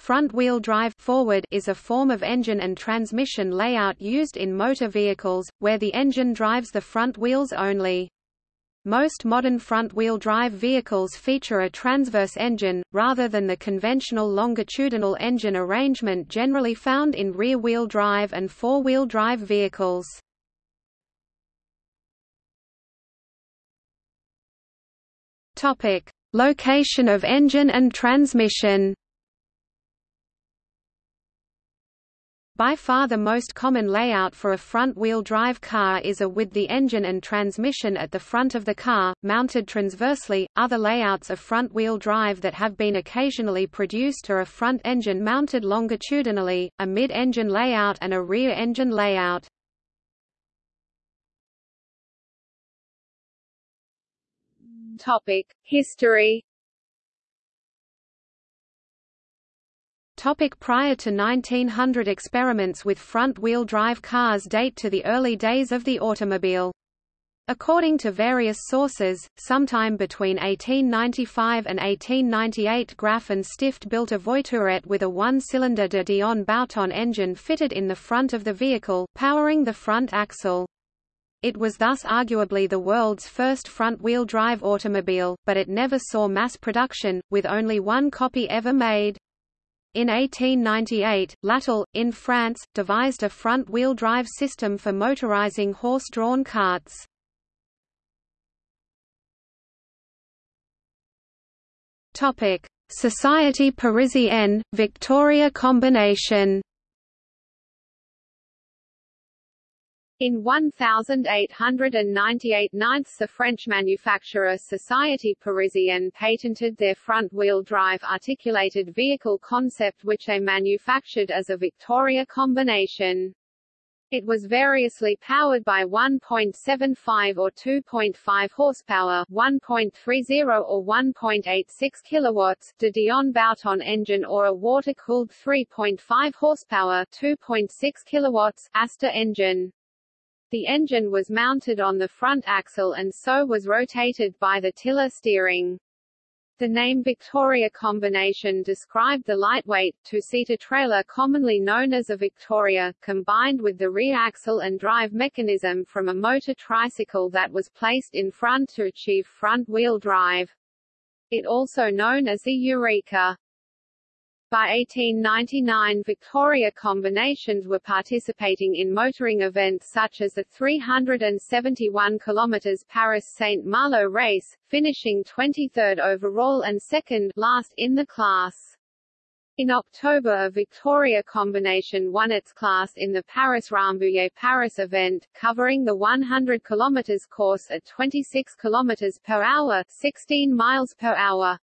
Front-wheel drive forward is a form of engine and transmission layout used in motor vehicles, where the engine drives the front wheels only. Most modern front-wheel drive vehicles feature a transverse engine, rather than the conventional longitudinal engine arrangement generally found in rear-wheel drive and four-wheel drive vehicles. Location of engine and transmission By far the most common layout for a front-wheel drive car is a with the engine and transmission at the front of the car, mounted transversely. Other layouts of front-wheel drive that have been occasionally produced are a front engine mounted longitudinally, a mid-engine layout and a rear engine layout. Topic: History Topic prior to 1900 Experiments with front-wheel drive cars date to the early days of the automobile. According to various sources, sometime between 1895 and 1898 Graf and Stift built a Voiturette with a one-cylinder de Dion Bouton engine fitted in the front of the vehicle, powering the front axle. It was thus arguably the world's first front-wheel drive automobile, but it never saw mass production, with only one copy ever made. In 1898, Latil, in France, devised a front-wheel drive system for motorizing horse-drawn carts. Société Parisienne, Victoria combination In 1898 ninths the French manufacturer Société Parisienne patented their front-wheel drive articulated vehicle concept which they manufactured as a Victoria combination. It was variously powered by 1.75 or 2.5 horsepower, 1.30 or 1.86 kilowatts, de Dion Bouton engine or a water-cooled 3.5 horsepower, 2.6 kilowatts Aster engine. The engine was mounted on the front axle and so was rotated by the tiller steering. The name Victoria combination described the lightweight, two-seater trailer commonly known as a Victoria, combined with the rear axle and drive mechanism from a motor tricycle that was placed in front to achieve front-wheel drive. It also known as the Eureka. By 1899 Victoria combinations were participating in motoring events such as the 371 km Paris-Saint Malo race, finishing 23rd overall and second last in the class. In October a Victoria combination won its class in the Paris-Rambouillet Paris event, covering the 100 km course at 26 km per hour 16 miles per hour.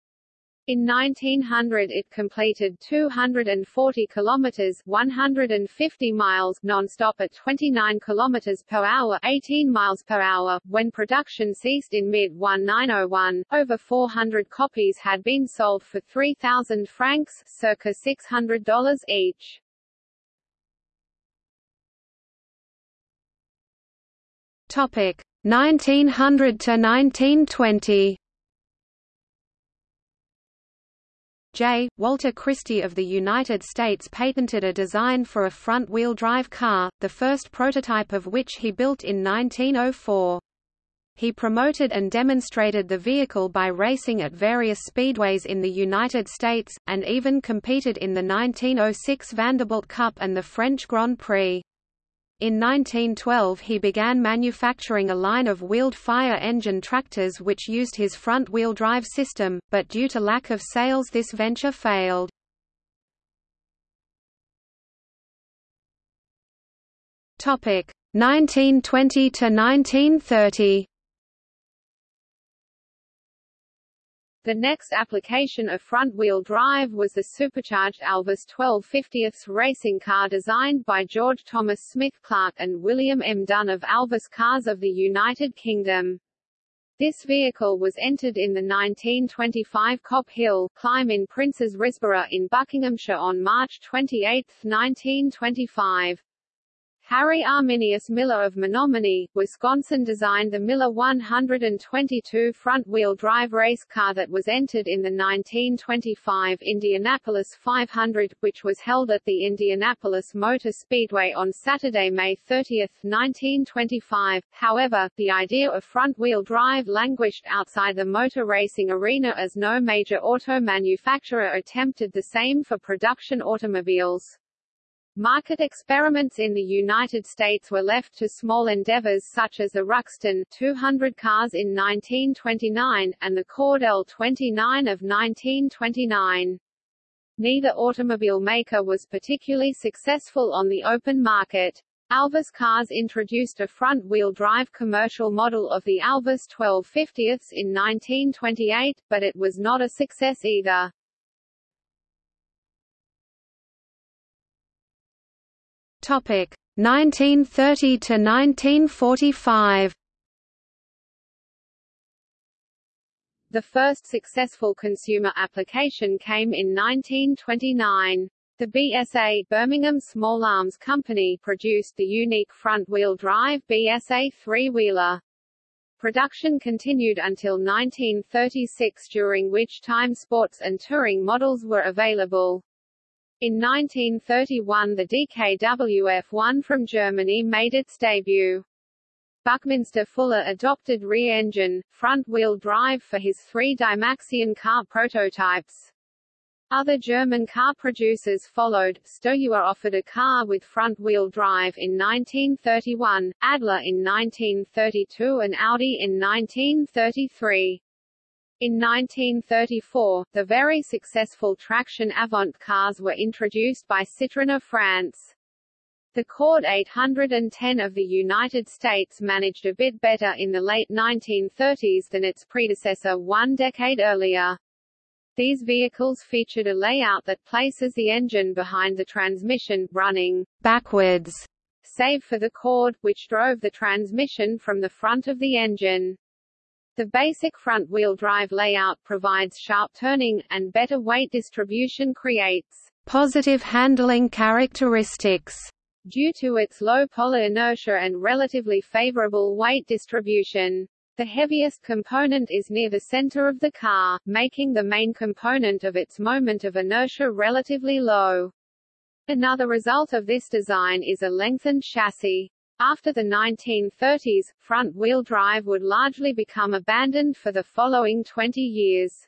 In 1900 it completed 240 kilometers 150 miles non-stop at 29 kilometers per hour 18 miles per hour when production ceased in mid-1901 over 400 copies had been sold for 3000 francs circa $600 each. Topic 1900 to 1920 J. Walter Christie of the United States patented a design for a front-wheel drive car, the first prototype of which he built in 1904. He promoted and demonstrated the vehicle by racing at various speedways in the United States, and even competed in the 1906 Vanderbilt Cup and the French Grand Prix. In 1912 he began manufacturing a line of wheeled fire engine tractors which used his front-wheel drive system, but due to lack of sales this venture failed. Topic 1920 to 1930. The next application of front-wheel drive was the supercharged Alvis 1250ths racing car designed by George Thomas Smith Clark and William M. Dunn of Alvis Cars of the United Kingdom. This vehicle was entered in the 1925 Kop Hill climb in Prince's Risborough in Buckinghamshire on March 28, 1925. Harry Arminius Miller of Menomonie, Wisconsin designed the Miller 122 front-wheel drive race car that was entered in the 1925 Indianapolis 500, which was held at the Indianapolis Motor Speedway on Saturday, May 30, 1925. However, the idea of front-wheel drive languished outside the motor racing arena as no major auto manufacturer attempted the same for production automobiles. Market experiments in the United States were left to small endeavors such as the Ruxton 200 cars in 1929, and the Cord L-29 of 1929. Neither automobile maker was particularly successful on the open market. Alvis Cars introduced a front-wheel drive commercial model of the Alvis 1250s in 1928, but it was not a success either. Topic 1930 to 1945. The first successful consumer application came in 1929. The BSA Birmingham Small Arms Company produced the unique front-wheel drive BSA three-wheeler. Production continued until 1936 during which time sports and touring models were available. In 1931 the DKWF-1 from Germany made its debut. Buckminster Fuller adopted rear-engine, front-wheel drive for his three Dymaxion car prototypes. Other German car producers followed, Steyr offered a car with front-wheel drive in 1931, Adler in 1932 and Audi in 1933. In 1934, the very successful traction Avant cars were introduced by Citroën of France. The Cord 810 of the United States managed a bit better in the late 1930s than its predecessor one decade earlier. These vehicles featured a layout that places the engine behind the transmission, running backwards, save for the cord, which drove the transmission from the front of the engine. The basic front-wheel drive layout provides sharp turning, and better weight distribution creates positive handling characteristics. Due to its low polar inertia and relatively favorable weight distribution. The heaviest component is near the center of the car, making the main component of its moment of inertia relatively low. Another result of this design is a lengthened chassis. After the 1930s, front-wheel drive would largely become abandoned for the following 20 years.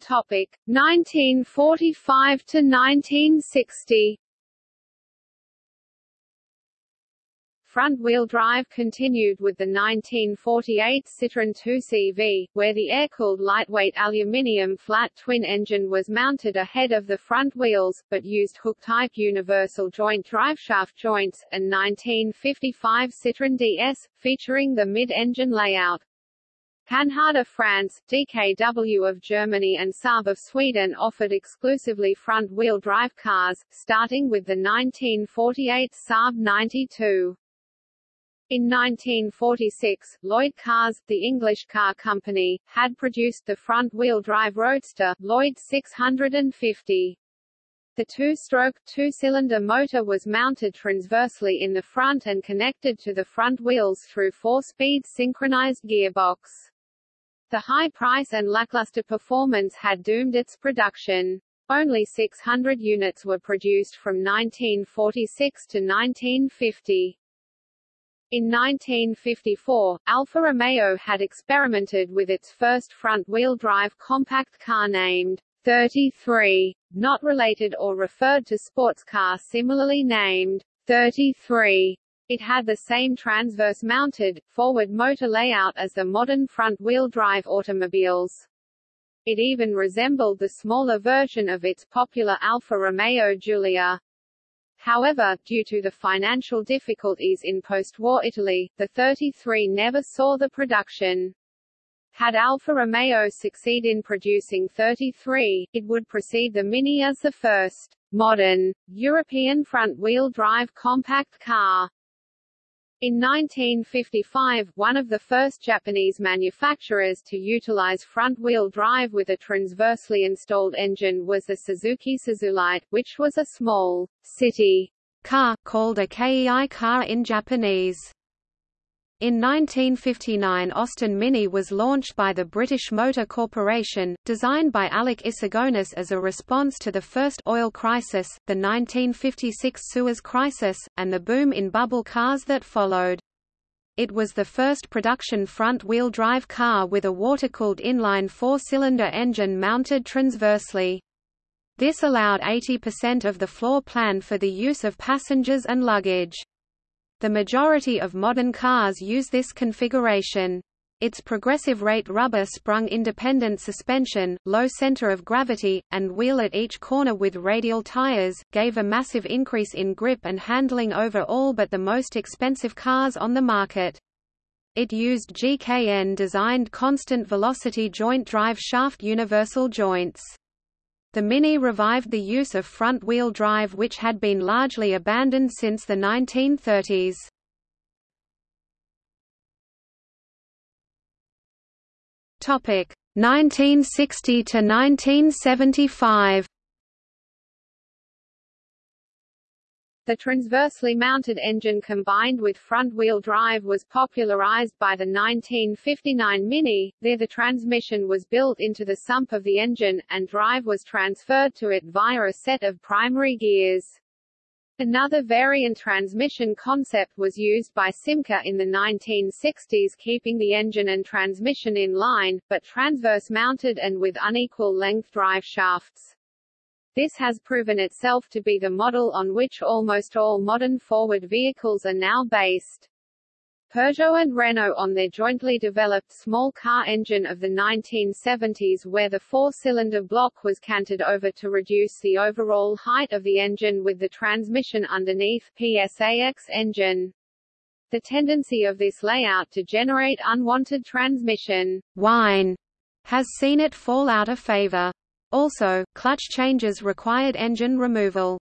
Topic 1945 to 1960 Front-wheel drive continued with the 1948 Citroën 2CV, where the air-cooled lightweight aluminium flat twin engine was mounted ahead of the front wheels, but used hook-type universal joint driveshaft joints, and 1955 Citroën DS, featuring the mid-engine layout. Panhard of France, DKW of Germany and Saab of Sweden offered exclusively front-wheel drive cars, starting with the 1948 Saab 92. In 1946, Lloyd Cars, the English car company, had produced the front-wheel drive roadster, Lloyd 650. The two-stroke, two-cylinder motor was mounted transversely in the front and connected to the front wheels through four-speed synchronized gearbox. The high price and lackluster performance had doomed its production. Only 600 units were produced from 1946 to 1950. In 1954, Alfa Romeo had experimented with its first front-wheel drive compact car named 33, not related or referred to sports car similarly named 33. It had the same transverse-mounted, forward motor layout as the modern front-wheel drive automobiles. It even resembled the smaller version of its popular Alfa Romeo Giulia. However, due to the financial difficulties in post-war Italy, the 33 never saw the production. Had Alfa Romeo succeed in producing 33, it would precede the Mini as the first modern European front-wheel drive compact car. In 1955, one of the first Japanese manufacturers to utilize front-wheel drive with a transversely installed engine was the Suzuki Suzulight, which was a small, city car, called a kei car in Japanese. In 1959 Austin Mini was launched by the British Motor Corporation, designed by Alec Issigonis as a response to the first oil crisis, the 1956 Suez Crisis, and the boom in bubble cars that followed. It was the first production front-wheel drive car with a water-cooled inline four-cylinder engine mounted transversely. This allowed 80% of the floor plan for the use of passengers and luggage. The majority of modern cars use this configuration. Its progressive rate rubber sprung independent suspension, low center of gravity, and wheel at each corner with radial tires, gave a massive increase in grip and handling over all but the most expensive cars on the market. It used GKN-designed constant velocity joint drive shaft universal joints. The Mini revived the use of front-wheel drive which had been largely abandoned since the 1930s. Topic 1960 to 1975. The transversely mounted engine combined with front-wheel drive was popularized by the 1959 Mini, there the transmission was built into the sump of the engine, and drive was transferred to it via a set of primary gears. Another variant transmission concept was used by Simca in the 1960s keeping the engine and transmission in line, but transverse mounted and with unequal length drive shafts. This has proven itself to be the model on which almost all modern forward vehicles are now based. Peugeot and Renault on their jointly developed small car engine of the 1970s where the four-cylinder block was canted over to reduce the overall height of the engine with the transmission underneath PSAX engine. The tendency of this layout to generate unwanted transmission whine has seen it fall out of favor. Also, clutch changes required engine removal.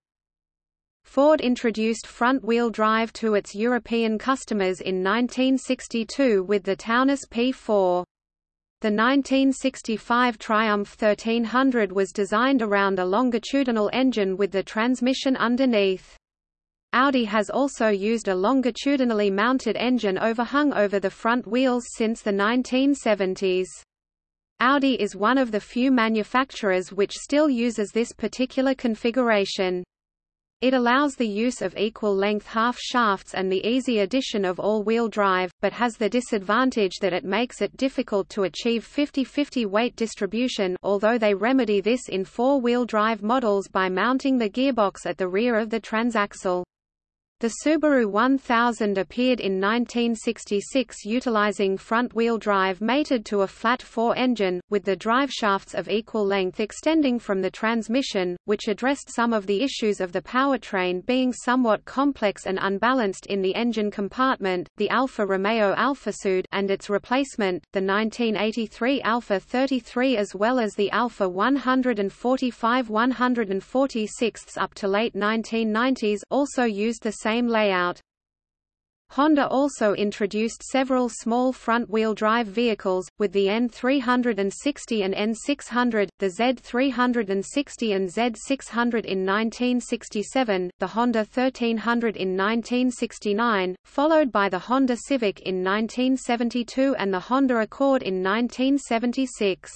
Ford introduced front-wheel drive to its European customers in 1962 with the Taunus P4. The 1965 Triumph 1300 was designed around a longitudinal engine with the transmission underneath. Audi has also used a longitudinally mounted engine overhung over the front wheels since the 1970s. Audi is one of the few manufacturers which still uses this particular configuration. It allows the use of equal-length half shafts and the easy addition of all-wheel drive, but has the disadvantage that it makes it difficult to achieve 50-50 weight distribution although they remedy this in four-wheel drive models by mounting the gearbox at the rear of the transaxle. The Subaru 1000 appeared in 1966 utilizing front-wheel drive mated to a flat four engine, with the driveshafts of equal length extending from the transmission, which addressed some of the issues of the powertrain being somewhat complex and unbalanced in the engine compartment. The Alfa Romeo Alfasud and its replacement, the 1983 Alfa 33 as well as the Alfa 145 146 up to late 1990s also used the same same layout. Honda also introduced several small front-wheel drive vehicles, with the N360 and N600, the Z360 and Z600 in 1967, the Honda 1300 in 1969, followed by the Honda Civic in 1972 and the Honda Accord in 1976.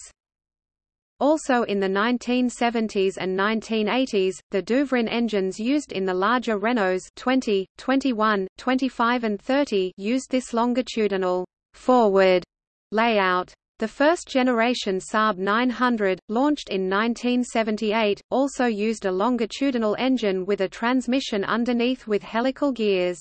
Also in the 1970s and 1980s, the Douvrin engines used in the larger Renaults 20, 21, 25 and 30 used this longitudinal forward layout. The first generation Saab 900, launched in 1978, also used a longitudinal engine with a transmission underneath with helical gears.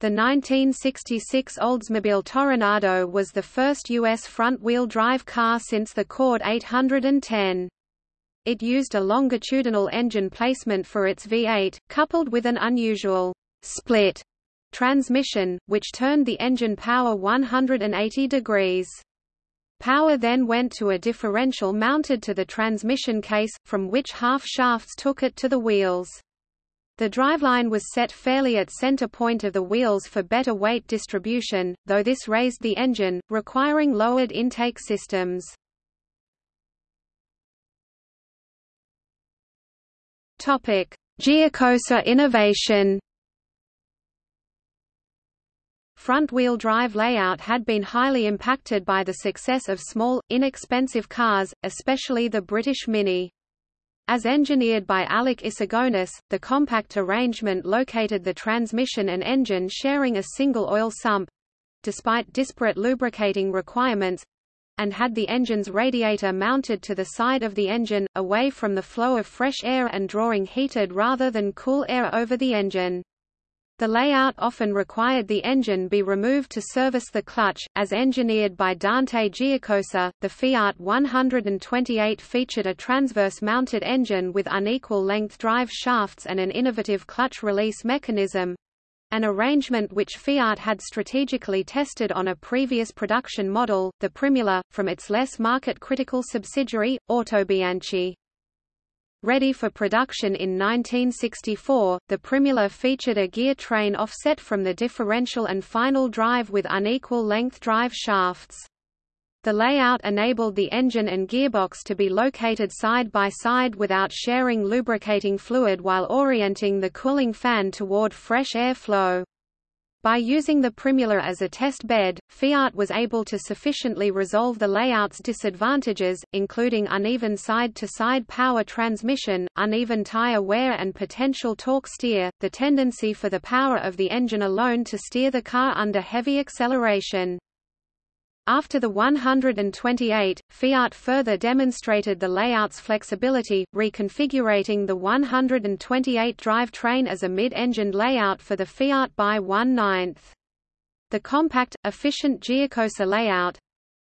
The 1966 Oldsmobile Toronado was the first U.S. front-wheel drive car since the Cord 810. It used a longitudinal engine placement for its V8, coupled with an unusual split transmission, which turned the engine power 180 degrees. Power then went to a differential mounted to the transmission case, from which half shafts took it to the wheels. The driveline was set fairly at center point of the wheels for better weight distribution, though this raised the engine, requiring lowered intake systems. Topic: Giacosa innovation. Front-wheel drive layout had been highly impacted by the success of small, inexpensive cars, especially the British Mini. As engineered by Alec Issigonis, the compact arrangement located the transmission and engine sharing a single oil sump—despite disparate lubricating requirements—and had the engine's radiator mounted to the side of the engine, away from the flow of fresh air and drawing heated rather than cool air over the engine. The layout often required the engine be removed to service the clutch, as engineered by Dante Giacosa. The Fiat 128 featured a transverse-mounted engine with unequal-length drive shafts and an innovative clutch release mechanism, an arrangement which Fiat had strategically tested on a previous production model, the Primula, from its less market-critical subsidiary, Autobianchi. Ready for production in 1964, the Primula featured a gear train offset from the differential and final drive with unequal-length drive shafts. The layout enabled the engine and gearbox to be located side by side without sharing lubricating fluid while orienting the cooling fan toward fresh air flow. By using the Primula as a test bed, Fiat was able to sufficiently resolve the layout's disadvantages, including uneven side-to-side -side power transmission, uneven tire wear and potential torque steer, the tendency for the power of the engine alone to steer the car under heavy acceleration. After the 128, Fiat further demonstrated the layout's flexibility, reconfigurating the 128 drivetrain as a mid-engined layout for the Fiat by 1 9 The compact, efficient Giacosa layout,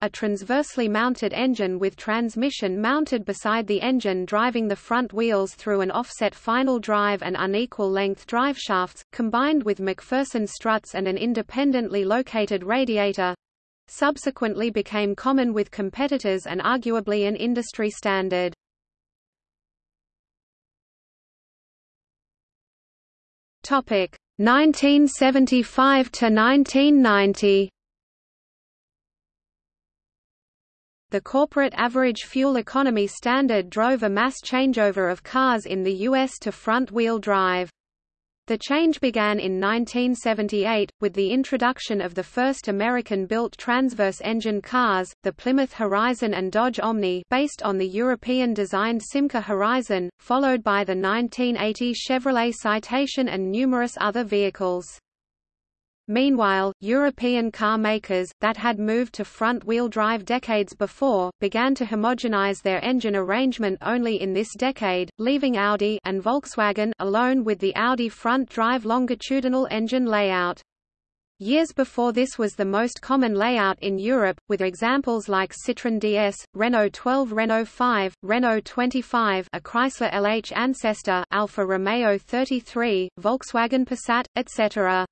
a transversely mounted engine with transmission mounted beside the engine driving the front wheels through an offset final drive and unequal length driveshafts, combined with MacPherson struts and an independently located radiator, subsequently became common with competitors and arguably an industry standard. Topic 1975 to 1990. The corporate average fuel economy standard drove a mass changeover of cars in the U.S. to front-wheel drive. The change began in 1978, with the introduction of the first American-built transverse-engine cars, the Plymouth Horizon and Dodge Omni based on the European-designed Simca Horizon, followed by the 1980 Chevrolet Citation and numerous other vehicles. Meanwhile, European car makers, that had moved to front-wheel drive decades before, began to homogenize their engine arrangement only in this decade, leaving Audi and Volkswagen alone with the Audi front-drive longitudinal engine layout. Years before this was the most common layout in Europe, with examples like Citroën DS, Renault 12 Renault 5, Renault 25 a Chrysler LH ancestor Alfa Romeo 33, Volkswagen Passat, etc.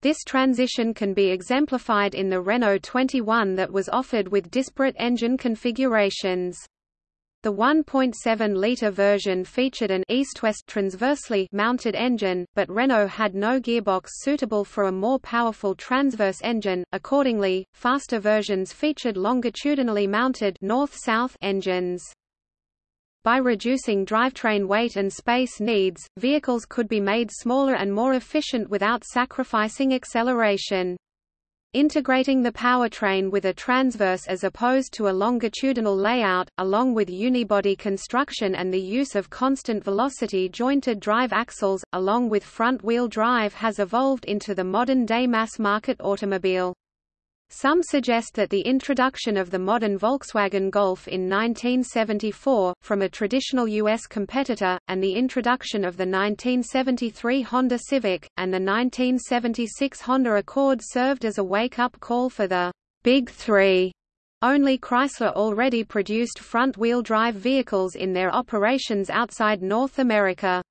This transition can be exemplified in the Renault 21 that was offered with disparate engine configurations. The 1.7-litre version featured an east-west transversely mounted engine, but Renault had no gearbox suitable for a more powerful transverse engine. Accordingly, faster versions featured longitudinally mounted north-south engines. By reducing drivetrain weight and space needs, vehicles could be made smaller and more efficient without sacrificing acceleration. Integrating the powertrain with a transverse as opposed to a longitudinal layout, along with unibody construction and the use of constant velocity jointed drive axles, along with front-wheel drive has evolved into the modern-day mass-market automobile. Some suggest that the introduction of the modern Volkswagen Golf in 1974, from a traditional U.S. competitor, and the introduction of the 1973 Honda Civic, and the 1976 Honda Accord served as a wake-up call for the Big Three. Only Chrysler already produced front-wheel drive vehicles in their operations outside North America.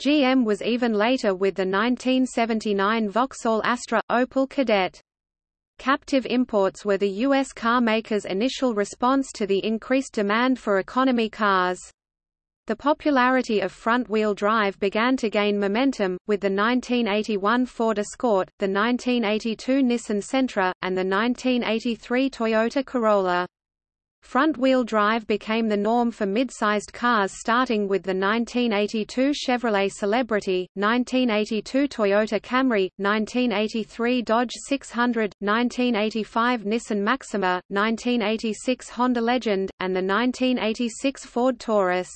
GM was even later with the 1979 Vauxhall Astra, Opel Kadett. Captive imports were the U.S. car makers' initial response to the increased demand for economy cars. The popularity of front-wheel drive began to gain momentum, with the 1981 Ford Escort, the 1982 Nissan Sentra, and the 1983 Toyota Corolla. Front-wheel drive became the norm for mid-sized cars starting with the 1982 Chevrolet Celebrity, 1982 Toyota Camry, 1983 Dodge 600, 1985 Nissan Maxima, 1986 Honda Legend, and the 1986 Ford Taurus.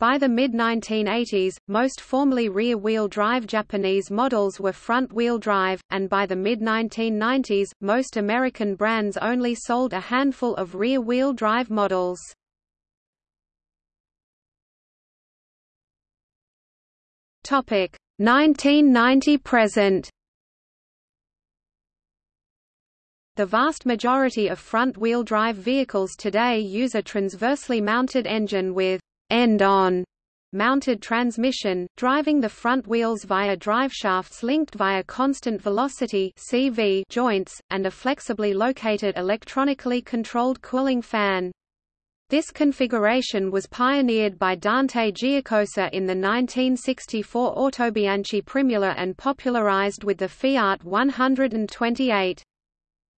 By the mid-1980s, most formerly rear-wheel drive Japanese models were front-wheel drive, and by the mid-1990s, most American brands only sold a handful of rear-wheel drive models. Topic 1990 present. The vast majority of front-wheel drive vehicles today use a transversely mounted engine with end-on mounted transmission, driving the front wheels via driveshafts linked via constant velocity CV joints, and a flexibly located electronically controlled cooling fan. This configuration was pioneered by Dante Giacosa in the 1964 Autobianchi Primula and popularized with the Fiat 128.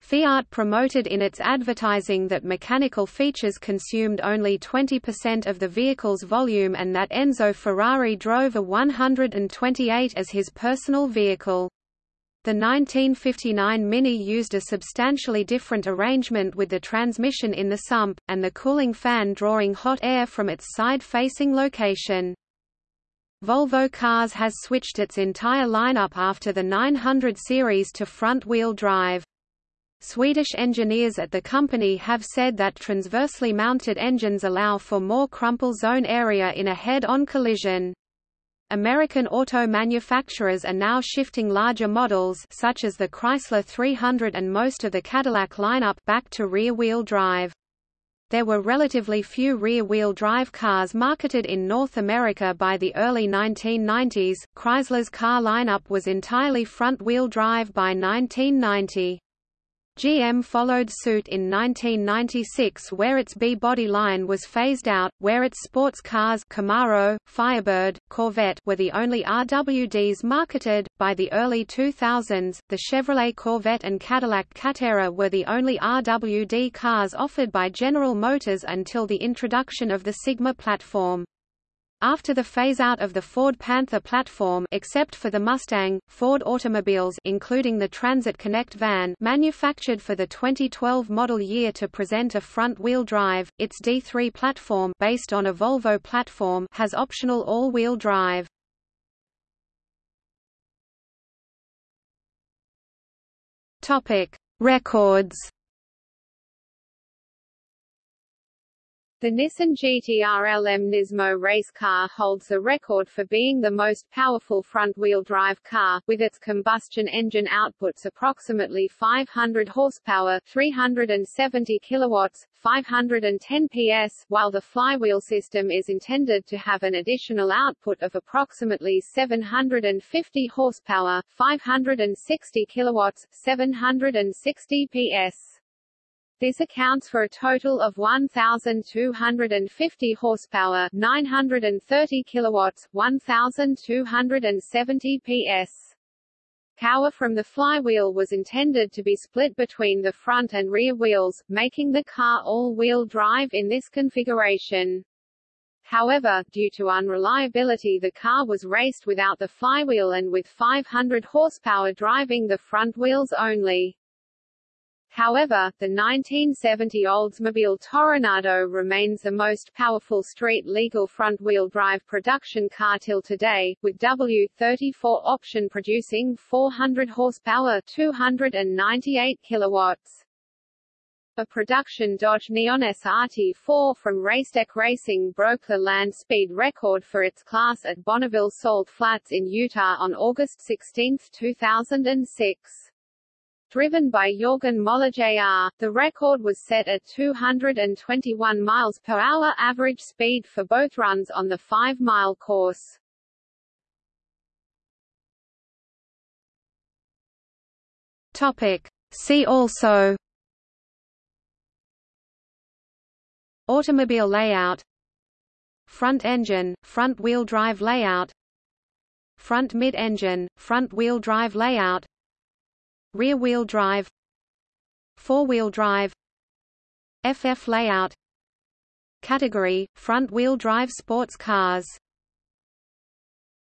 Fiat promoted in its advertising that mechanical features consumed only 20% of the vehicle's volume and that Enzo Ferrari drove a 128 as his personal vehicle. The 1959 Mini used a substantially different arrangement with the transmission in the sump, and the cooling fan drawing hot air from its side-facing location. Volvo Cars has switched its entire lineup after the 900 series to front-wheel drive. Swedish engineers at the company have said that transversely mounted engines allow for more crumple zone area in a head-on collision. American auto manufacturers are now shifting larger models such as the Chrysler 300 and most of the Cadillac lineup back to rear-wheel drive. There were relatively few rear-wheel drive cars marketed in North America by the early 1990s. Chrysler's car lineup was entirely front-wheel drive by 1990. GM followed suit in 1996 where its B-body line was phased out, where its sports cars Camaro, Firebird, Corvette were the only RWDs marketed. By the early 2000s, the Chevrolet Corvette and Cadillac Catera were the only RWD cars offered by General Motors until the introduction of the Sigma platform. After the phase-out of the Ford Panther platform except for the Mustang, Ford automobiles including the Transit Connect van manufactured for the 2012 model year to present a front-wheel drive, its D3 platform based on a Volvo platform has optional all-wheel drive. Records The Nissan GT-R LM Nismo race car holds the record for being the most powerful front-wheel drive car, with its combustion engine outputs approximately 500 horsepower 370 kilowatts, 510 PS, while the flywheel system is intended to have an additional output of approximately 750 horsepower 560 kilowatts, 760 PS. This accounts for a total of 1,250 horsepower, 930 kilowatts, 1,270 PS. Power from the flywheel was intended to be split between the front and rear wheels, making the car all-wheel drive in this configuration. However, due to unreliability the car was raced without the flywheel and with 500 horsepower driving the front wheels only. However, the 1970 Oldsmobile Toronado remains the most powerful street-legal front-wheel drive production car till today, with W34 option producing 400 horsepower 298 kilowatts. A production Dodge Neon SRT4 from Racetech Racing broke the land speed record for its class at Bonneville Salt Flats in Utah on August 16, 2006. Driven by Jorgen Moller Jr., the record was set at 221 miles per hour average speed for both runs on the 5-mile course. Topic. See also Automobile layout front engine, front-wheel drive layout front mid-engine, front-wheel drive layout rear-wheel drive four-wheel drive FF layout Category, front-wheel drive sports cars